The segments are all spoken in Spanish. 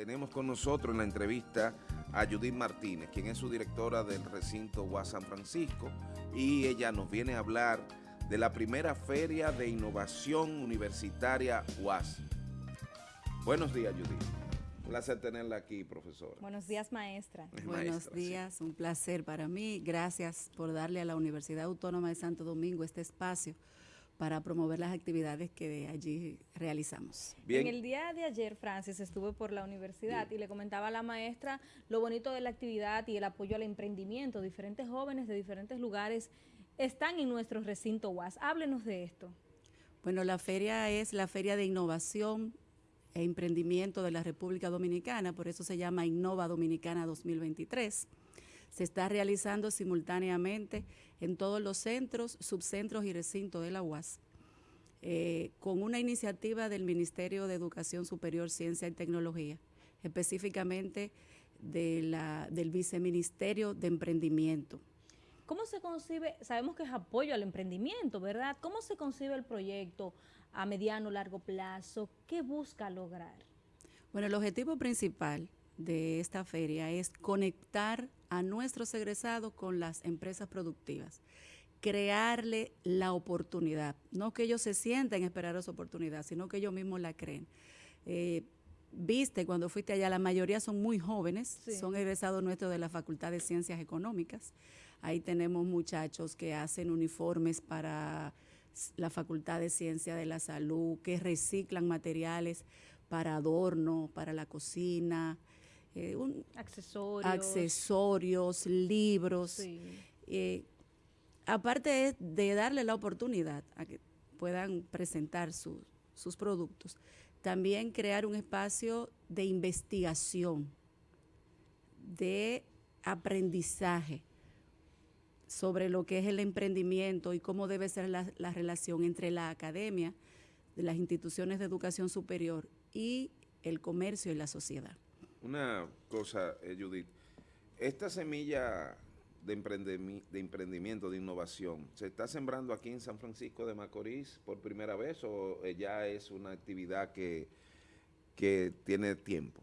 tenemos con nosotros en la entrevista a Judith Martínez, quien es su directora del recinto UAS San Francisco, y ella nos viene a hablar de la primera feria de innovación universitaria UAS. Buenos días, Judith. Un placer tenerla aquí, profesora. Buenos días, maestra. Buenos días, un placer para mí. Gracias por darle a la Universidad Autónoma de Santo Domingo este espacio para promover las actividades que allí realizamos. En el día de ayer, Francis, estuve por la universidad y le comentaba a la maestra lo bonito de la actividad y el apoyo al emprendimiento. Diferentes jóvenes de diferentes lugares están en nuestro recinto UAS. Háblenos de esto. Bueno, la feria es la Feria de Innovación e Emprendimiento de la República Dominicana, por eso se llama Innova Dominicana 2023 se está realizando simultáneamente en todos los centros, subcentros y recintos de la UAS, eh, con una iniciativa del Ministerio de Educación Superior, Ciencia y Tecnología, específicamente de la, del Viceministerio de Emprendimiento. ¿Cómo se concibe? Sabemos que es apoyo al emprendimiento, ¿verdad? ¿Cómo se concibe el proyecto a mediano, largo plazo? ¿Qué busca lograr? Bueno, el objetivo principal de esta feria es conectar a nuestros egresados con las empresas productivas, crearle la oportunidad, no que ellos se sienten esperar esa oportunidad, sino que ellos mismos la creen. Eh, viste cuando fuiste allá, la mayoría son muy jóvenes, son egresados nuestros de la Facultad de Ciencias Económicas. Ahí tenemos muchachos que hacen uniformes para la Facultad de Ciencia de la Salud, que reciclan materiales para adorno, para la cocina, eh, accesorios. accesorios, libros. Eh, aparte de darle la oportunidad a que puedan presentar sus productos, también crear un espacio de investigación, de aprendizaje sobre lo que es el emprendimiento y cómo debe ser la, la relación entre la academia, de las instituciones de educación superior y el comercio y la sociedad. Una cosa, eh, Judith, esta semilla de, de emprendimiento, de innovación, ¿se está sembrando aquí en San Francisco de Macorís por primera vez o eh, ya es una actividad que, que tiene tiempo?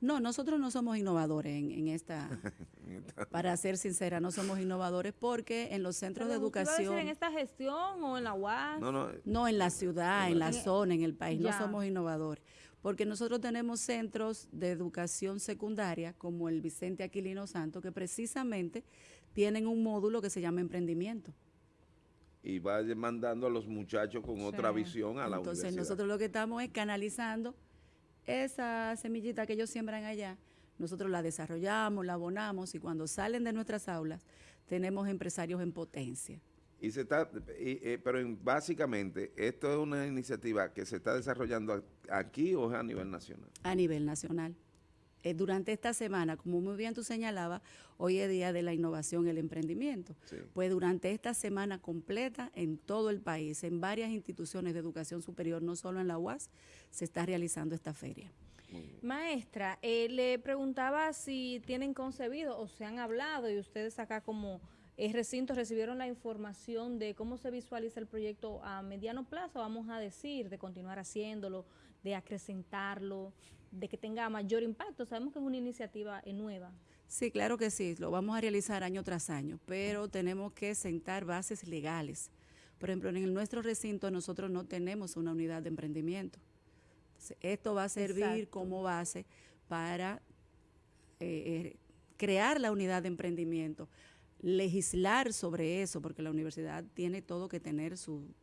No, nosotros no somos innovadores en, esta, para ser sincera, no somos innovadores porque en los centros de educación... en esta gestión o en la UAS? No, no, no en la ciudad, en la zona, en el país, no somos innovadores. Porque nosotros tenemos centros de educación secundaria como el Vicente Aquilino Santo que precisamente tienen un módulo que se llama emprendimiento. Y va mandando a los muchachos con otra visión a la Entonces nosotros lo que estamos es canalizando esa semillita que ellos siembran allá, nosotros la desarrollamos, la abonamos y cuando salen de nuestras aulas tenemos empresarios en potencia. Y se está, eh, pero básicamente, esto es una iniciativa que se está desarrollando aquí o es a nivel nacional. A nivel nacional. Eh, durante esta semana, como muy bien tú señalabas, hoy es Día de la Innovación y el Emprendimiento. Pues durante esta semana completa, en todo el país, en varias instituciones de educación superior, no solo en la UAS, se está realizando esta feria. Maestra, eh, le preguntaba si tienen concebido o se han hablado y ustedes acá como el recinto recibieron la información de cómo se visualiza el proyecto a mediano plazo, vamos a decir, de continuar haciéndolo, de acrecentarlo, de que tenga mayor impacto. Sabemos que es una iniciativa nueva. Sí, claro que sí, lo vamos a realizar año tras año, pero tenemos que sentar bases legales. Por ejemplo, en nuestro recinto nosotros no tenemos una unidad de emprendimiento. esto va a servir como base para eh, eh, crear la unidad de emprendimiento, legislar sobre eso, porque la universidad tiene todo que tener su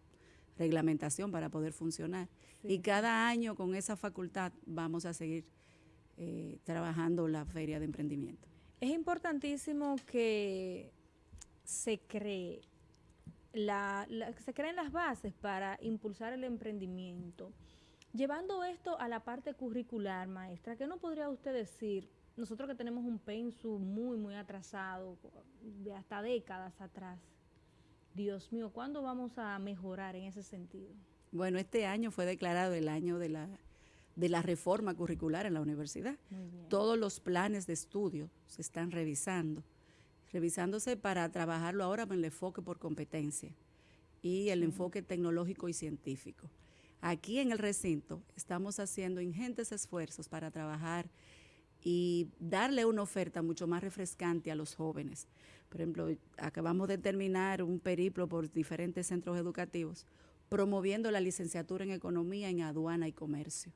reglamentación para poder funcionar. Y cada año con esa facultad vamos a seguir eh, trabajando la feria de emprendimiento. Es importantísimo que se cree la, se creen las bases para impulsar el emprendimiento. Llevando esto a la parte curricular, maestra, ¿qué no podría usted decir? Nosotros que tenemos un pensu muy, muy atrasado, de hasta décadas atrás. Dios mío, ¿cuándo vamos a mejorar en ese sentido? Bueno, este año fue declarado el año de la, de la reforma curricular en la universidad. Todos los planes de estudio se están revisando, revisándose para trabajarlo ahora con el enfoque por competencia y el enfoque tecnológico y científico. Aquí en el recinto estamos haciendo ingentes esfuerzos para trabajar y darle una oferta mucho más refrescante a los jóvenes. Por ejemplo, acabamos de terminar un periplo por diferentes centros educativos promoviendo la licenciatura en Economía en Aduana y Comercio,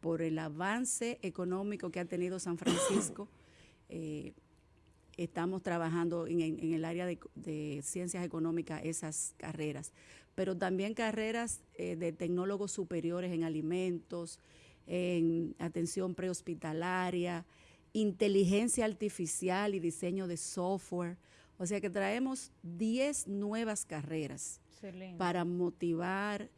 por el avance económico que ha tenido San Francisco. Eh, estamos trabajando en, el área de, ciencias económicas esas carreras, pero también carreras eh, de tecnólogos superiores en alimentos, en atención prehospitalaria, inteligencia artificial y diseño de software. O sea que traemos 10 nuevas carreras para motivar,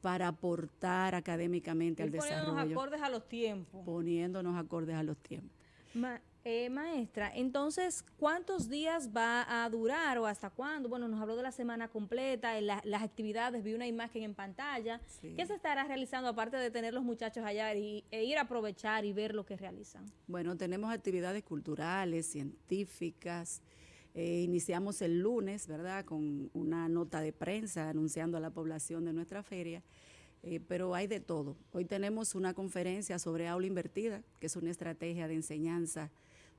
para aportar académicamente al desarrollo. Poniéndonos acordes a los tiempos. Poniéndonos acordes a los tiempos. Eh, maestra, entonces, ¿cuántos días va a durar o hasta cuándo? Bueno, nos habló de la semana completa, las actividades, vi una imagen en pantalla. ¿Qué se estará realizando aparte de tener los muchachos allá y, e ir a aprovechar y ver lo que realizan? Bueno, tenemos actividades culturales, científicas. Eh, iniciamos el lunes, ¿verdad?, con una nota de prensa anunciando a la población de nuestra feria. Eh, pero hay de todo. Hoy tenemos una conferencia sobre aula invertida, que es una estrategia de enseñanza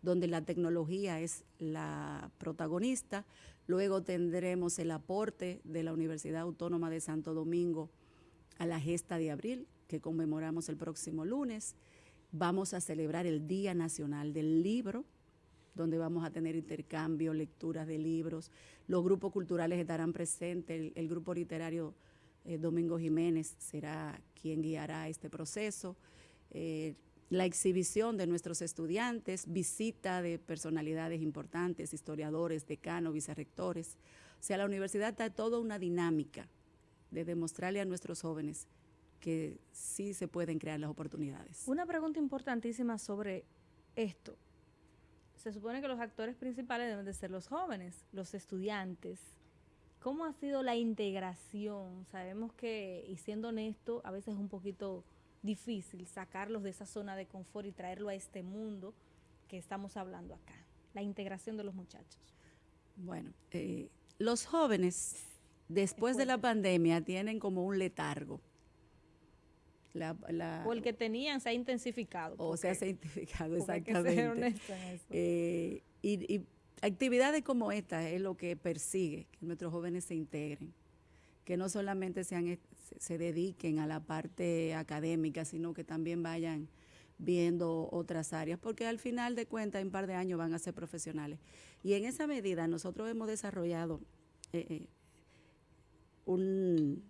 donde la tecnología es la protagonista. Luego tendremos el aporte de la Universidad Autónoma de Santo Domingo a la gesta de abril, que conmemoramos el próximo lunes. Vamos a celebrar el Día Nacional del Libro, donde vamos a tener intercambio, lecturas de libros. Los grupos culturales estarán presentes, el, grupo literario eh, Domingo Jiménez será quien guiará este proceso. Eh, la exhibición de nuestros estudiantes, visita de personalidades importantes, historiadores, decanos, vicerrectores. O sea, la universidad está toda una dinámica de demostrarle a nuestros jóvenes que sí se pueden crear las oportunidades. Una pregunta importantísima sobre esto. Se supone que los actores principales deben de ser los jóvenes, los estudiantes. ¿Cómo ha sido la integración? Sabemos que, y siendo honesto, a veces es un poquito difícil sacarlos de esa zona de confort y traerlo a este mundo que estamos hablando acá, la integración de los muchachos. Bueno, eh, los jóvenes después de la pandemia tienen como un letargo. o el que tenían se ha intensificado. O se ha intensificado, exactamente. Eh, y, y actividades como esta es lo que persigue, que nuestros jóvenes se integren, que no solamente sean se dediquen a la parte académica, sino que también vayan viendo otras áreas, porque al final de cuentas, en un par de años van a ser profesionales. Y en esa medida nosotros hemos desarrollado eh, eh, un,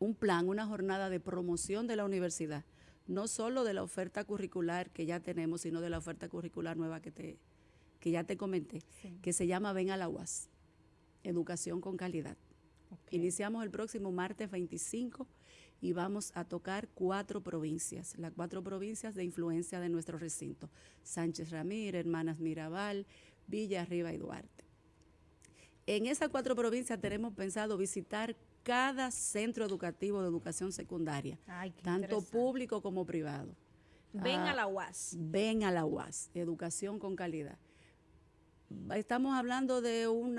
un plan, una jornada de promoción de la universidad, no solo de la oferta curricular que ya tenemos, sino de la oferta curricular nueva que, te, que ya te comenté, que se llama Ven a la UAS, Educación con Calidad. Iniciamos el próximo martes 25 y vamos a tocar cuatro provincias, las cuatro provincias de influencia de nuestro recinto, Sánchez Ramírez, Hermanas Mirabal, Villa Arriba y Duarte. En esas cuatro provincias tenemos pensado visitar cada centro educativo de educación secundaria, tanto público como privado. Ven a la UAS. Ven a la UAS, educación con calidad estamos hablando de un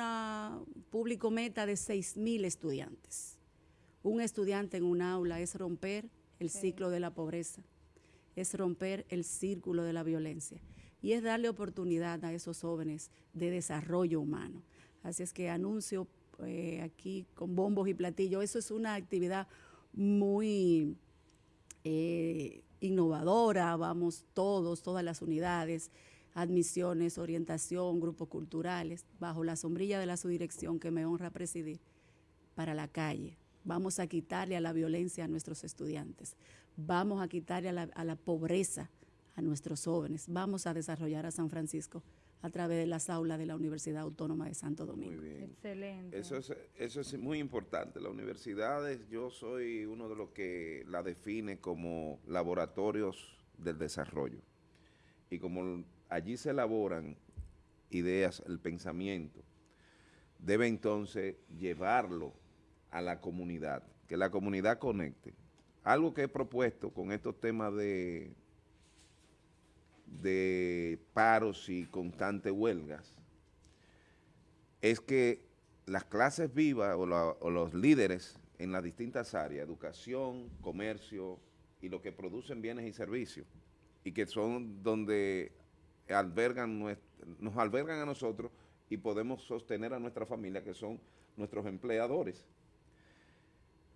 público meta de 6.000 estudiantes. Un estudiante en un aula es romper el ciclo de la pobreza, es romper el círculo de la violencia y es darle oportunidad a esos jóvenes de desarrollo humano. Así es que anuncio eh, aquí con bombos y platillos, eso es una actividad muy eh, innovadora, vamos todos, todas las unidades, admisiones, orientación, grupos culturales, bajo la sombrilla de la subdirección que me honra presidir, para la calle. Vamos a quitarle a la violencia a nuestros estudiantes. Vamos a quitarle a la, pobreza a nuestros jóvenes. Vamos a desarrollar a San Francisco a través de las aulas de la Universidad Autónoma de Santo Domingo. Muy bien. Excelente. Eso es, eso es muy importante. Las universidades, yo soy uno de los que la define como laboratorios del desarrollo. Y como allí se elaboran ideas, el pensamiento, debe entonces llevarlo a la comunidad, que la comunidad conecte. Algo que he propuesto con estos temas de, de paros y constantes huelgas, es que las clases vivas o, los líderes en las distintas áreas, educación, comercio y lo que producen bienes y servicios, y que son donde albergan nos albergan a nosotros y podemos sostener a nuestra familia, que son nuestros empleadores.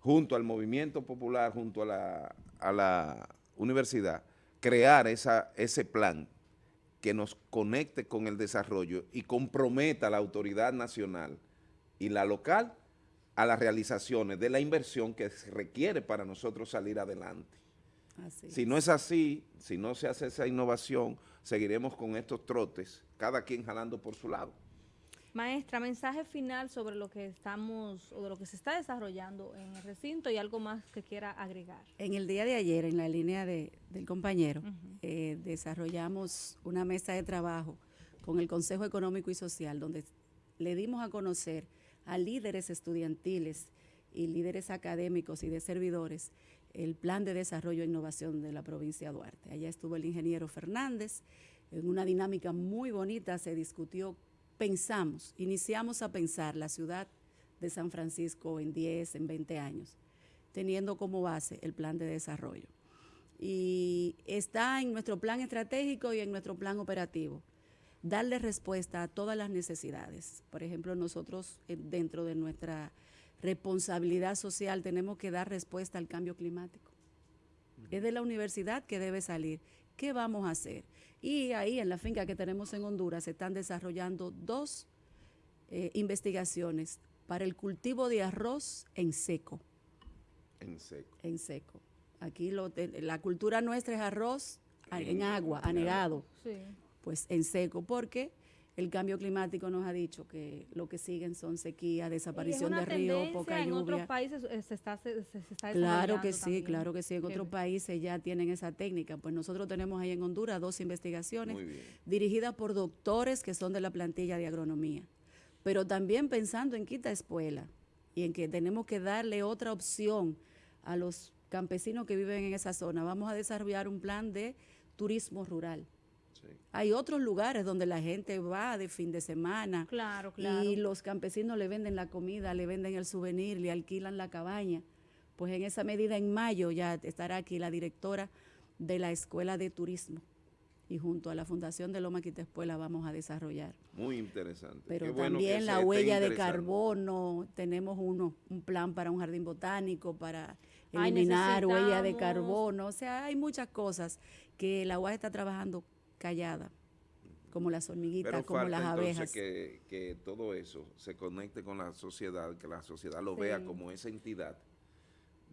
Junto al movimiento popular, junto a la, a la universidad, crear esa, ese plan que nos conecte con el desarrollo y comprometa a la autoridad nacional y la local a las realizaciones de la inversión que se requiere para nosotros salir adelante. Si no es así, si no se hace esa innovación, seguiremos con estos trotes, cada quien jalando por su lado. Maestra, mensaje final sobre lo que estamos o de lo que se está desarrollando en el recinto y algo más que quiera agregar. En el día de ayer, en la línea del compañero, eh, desarrollamos una mesa de trabajo con el Consejo Económico y Social, donde le dimos a conocer a líderes estudiantiles y líderes académicos y de servidores el plan de desarrollo e innovación de la provincia de Duarte. Allá estuvo el ingeniero Fernández, en una dinámica muy bonita se discutió, pensamos, iniciamos a pensar la ciudad de San Francisco en 10, en 20 años, teniendo como base el plan de desarrollo. Y está en nuestro plan estratégico y en nuestro plan operativo darle respuesta a todas las necesidades. Por ejemplo, nosotros eh, dentro de nuestra responsabilidad social tenemos que dar respuesta al cambio climático. Es de la universidad que debe salir. ¿Qué vamos a hacer? Y ahí en la finca que tenemos en Honduras se están desarrollando dos eh, investigaciones para el cultivo de arroz en seco. En seco. En seco. Aquí la cultura nuestra es arroz en, agua, anegado. Sí pues en seco, porque el cambio climático nos ha dicho que lo que siguen son sequía, desaparición de ríos, poca lluvia. En otros países eh, se está, se, está Claro que sí, claro que sí. En otros países ya tienen esa técnica. Pues nosotros tenemos ahí en Honduras dos investigaciones dirigidas por doctores que son de la plantilla de agronomía. Pero también pensando en quita escuela y en que tenemos que darle otra opción a los campesinos que viven en esa zona. Vamos a desarrollar un plan de turismo rural hay otros lugares donde la gente va de fin de semana. Claro, claro. Y los campesinos le venden la comida, le venden el souvenir, le alquilan la cabaña. Pues en esa medida, en mayo ya estará aquí la directora de la Escuela de Turismo y junto a la Fundación de Loma Quitespuela vamos a desarrollar. Muy interesante. Pero también la huella de carbono, tenemos uno, un plan para un jardín botánico, para eliminar huella de carbono, o sea, hay muchas cosas que la UAS está trabajando callada, como las hormiguitas, como las abejas. Que, que todo eso se conecte con la sociedad, que la sociedad lo vea como esa entidad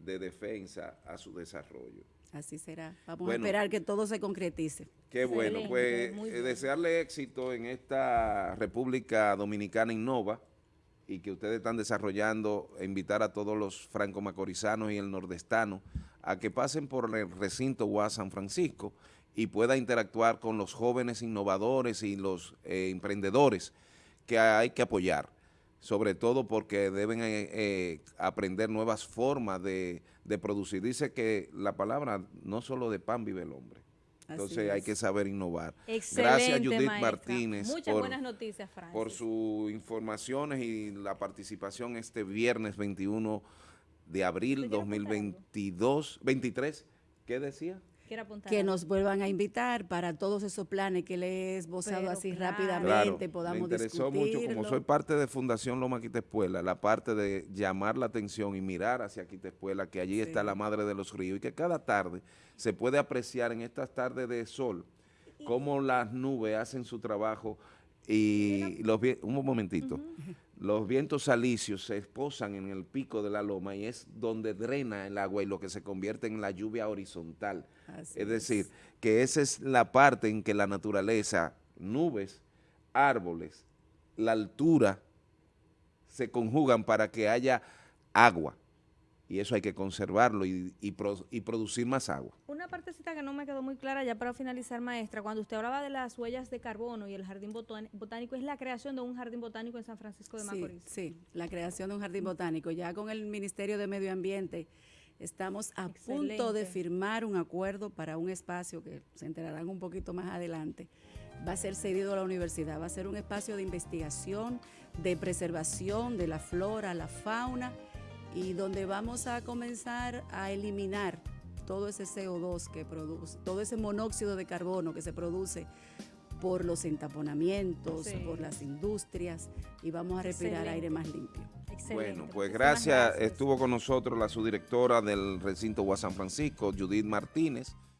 de defensa a su desarrollo. Así será. Vamos a esperar que todo se concretice. Qué bueno. Pues eh, desearle éxito en esta República Dominicana Innova y que ustedes están desarrollando, e invitar a todos los franco-macorizanos y el nordestano a que pasen por el recinto UAS San Francisco y pueda interactuar con los jóvenes innovadores y los eh, emprendedores que hay que apoyar, sobre todo porque deben eh, eh, aprender nuevas formas de, producir. Dice que la palabra no solo de pan vive el hombre. Entonces hay que saber innovar. Gracias Judith Martínez Muchas buenas noticias, por sus informaciones y la participación este viernes 21 de abril 2022, 23. ¿Qué decía? Que nos vuelvan a invitar para todos esos planes que les he esbozado así rápidamente, podamos Me interesó mucho, como soy parte de Fundación Loma Quitespuela, la parte de llamar la atención y mirar hacia Quitespuela, que allí está la madre de los ríos, y que cada tarde se puede apreciar en estas tardes de sol cómo las nubes hacen su trabajo y los un momentito los vientos alicios se esposan en el pico de la loma y es donde drena el agua y lo que se convierte en la lluvia horizontal. es decir, que esa es la parte en que la naturaleza, nubes, árboles, la altura, se conjugan para que haya agua y eso hay que conservarlo y, y, producir más agua. Una partecita que no me quedó muy clara ya para finalizar, maestra, cuando usted hablaba de las huellas de carbono y el jardín botánico, es la creación de un jardín botánico en San Francisco de Macorís. Sí, la creación de un jardín botánico. Ya con el Ministerio de Medio Ambiente estamos a punto de firmar un acuerdo para un espacio que se enterarán un poquito más adelante. Va a ser cedido a la universidad, va a ser un espacio de investigación, de preservación de la flora, la fauna, y donde vamos a comenzar a eliminar todo ese CO2 que produce, todo ese monóxido de carbono que se produce por los entaponamientos, por las industrias y vamos a respirar aire más limpio. Bueno, pues gracias. Estuvo con nosotros la subdirectora del recinto San Francisco, Judith Martínez.